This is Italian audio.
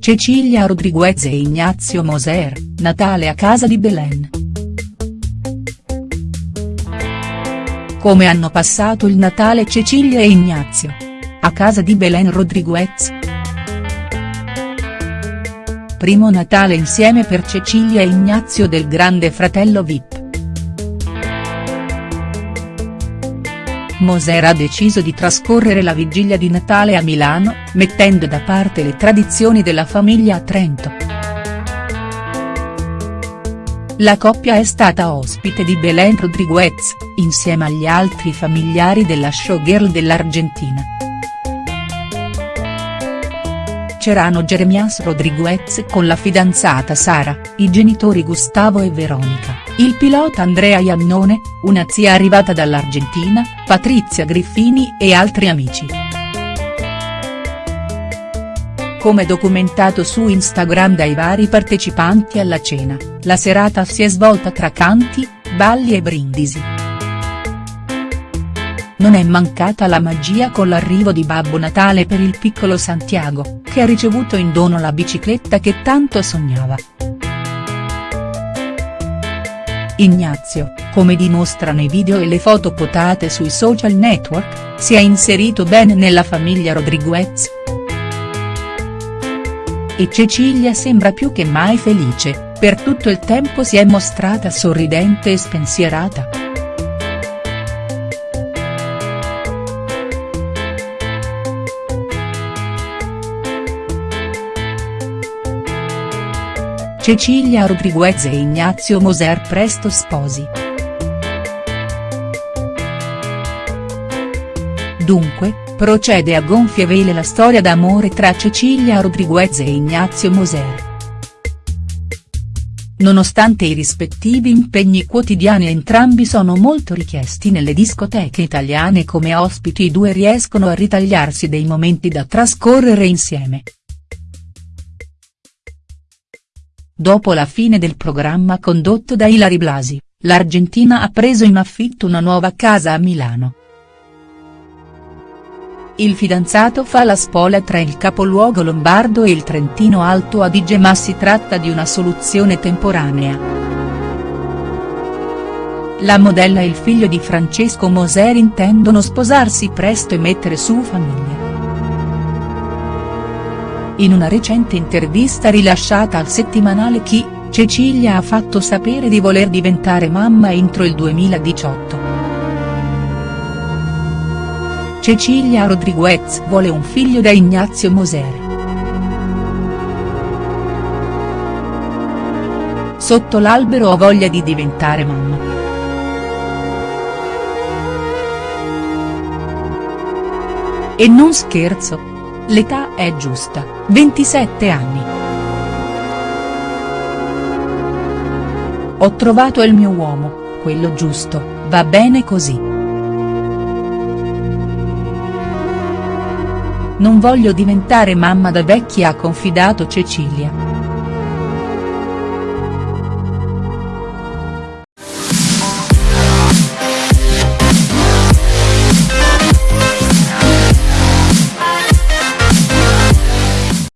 Cecilia Rodriguez e Ignazio Moser, Natale a casa di Belen. Come hanno passato il Natale Cecilia e Ignazio? A casa di Belen Rodriguez?. Primo Natale insieme per Cecilia e Ignazio del grande fratello Vip. Moser ha deciso di trascorrere la vigilia di Natale a Milano, mettendo da parte le tradizioni della famiglia a Trento. La coppia è stata ospite di Belén Rodriguez, insieme agli altri familiari della showgirl dell'Argentina. C'erano Jeremias Rodriguez con la fidanzata Sara, i genitori Gustavo e Veronica, il pilota Andrea Iannone, una zia arrivata dall'Argentina, Patrizia Griffini e altri amici. Come documentato su Instagram dai vari partecipanti alla cena, la serata si è svolta tra canti, balli e brindisi. Non è mancata la magia con l'arrivo di Babbo Natale per il piccolo Santiago, che ha ricevuto in dono la bicicletta che tanto sognava. Ignazio, come dimostrano i video e le foto potate sui social network, si è inserito bene nella famiglia Rodriguez. E Cecilia sembra più che mai felice, per tutto il tempo si è mostrata sorridente e spensierata. Cecilia Rodriguez e Ignazio Moser presto sposi. Dunque, procede a gonfie vele la storia d'amore tra Cecilia Rodriguez e Ignazio Moser. Nonostante i rispettivi impegni quotidiani entrambi sono molto richiesti nelle discoteche italiane come ospiti i due riescono a ritagliarsi dei momenti da trascorrere insieme. Dopo la fine del programma condotto da Ilari Blasi, l'Argentina ha preso in affitto una nuova casa a Milano. Il fidanzato fa la spola tra il capoluogo lombardo e il Trentino Alto Adige ma si tratta di una soluzione temporanea. La modella e il figlio di Francesco Moser intendono sposarsi presto e mettere su famiglia. In una recente intervista rilasciata al settimanale Chi, Cecilia ha fatto sapere di voler diventare mamma entro il 2018. Cecilia Rodriguez vuole un figlio da Ignazio Moser. Sotto l'albero ho voglia di diventare mamma. E non scherzo. L'età è giusta, 27 anni. Ho trovato il mio uomo, quello giusto, va bene così. Non voglio diventare mamma da vecchia ha confidato Cecilia.